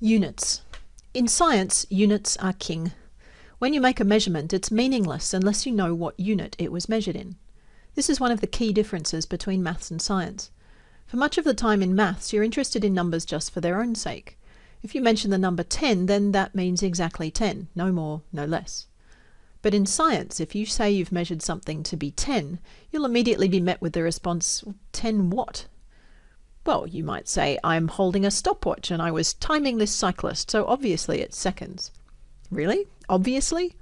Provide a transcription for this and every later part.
Units. In science, units are king. When you make a measurement, it's meaningless unless you know what unit it was measured in. This is one of the key differences between maths and science. For much of the time in maths, you're interested in numbers just for their own sake. If you mention the number 10, then that means exactly 10, no more, no less. But in science, if you say you've measured something to be 10, you'll immediately be met with the response, 10 what? Well, you might say, I'm holding a stopwatch and I was timing this cyclist, so obviously it's seconds. Really? Obviously?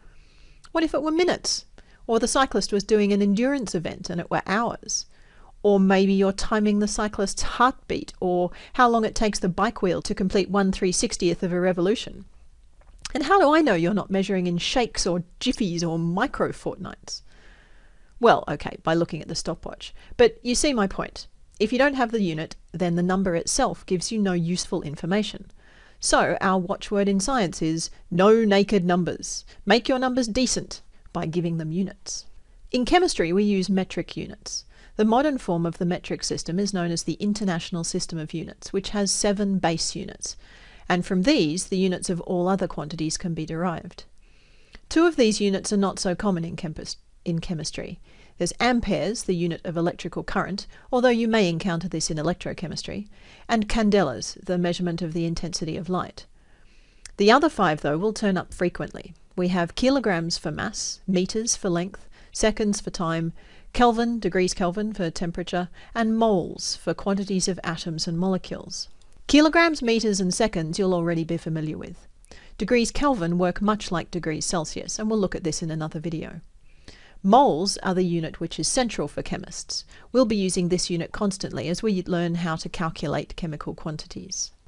What if it were minutes? Or the cyclist was doing an endurance event and it were hours? Or maybe you're timing the cyclist's heartbeat or how long it takes the bike wheel to complete 1 360th of a revolution. And how do I know you're not measuring in shakes or jiffies or micro fortnights? Well, okay, by looking at the stopwatch. But you see my point. If you don't have the unit, then the number itself gives you no useful information. So our watchword in science is no naked numbers. Make your numbers decent by giving them units. In chemistry, we use metric units. The modern form of the metric system is known as the International System of Units, which has seven base units, and from these the units of all other quantities can be derived. Two of these units are not so common in, in chemistry. There's amperes, the unit of electrical current, although you may encounter this in electrochemistry, and candelas, the measurement of the intensity of light. The other five, though, will turn up frequently. We have kilograms for mass, meters for length, seconds for time, Kelvin, degrees Kelvin for temperature, and moles for quantities of atoms and molecules. Kilograms, meters, and seconds you'll already be familiar with. Degrees Kelvin work much like degrees Celsius, and we'll look at this in another video. Moles are the unit which is central for chemists. We'll be using this unit constantly as we learn how to calculate chemical quantities.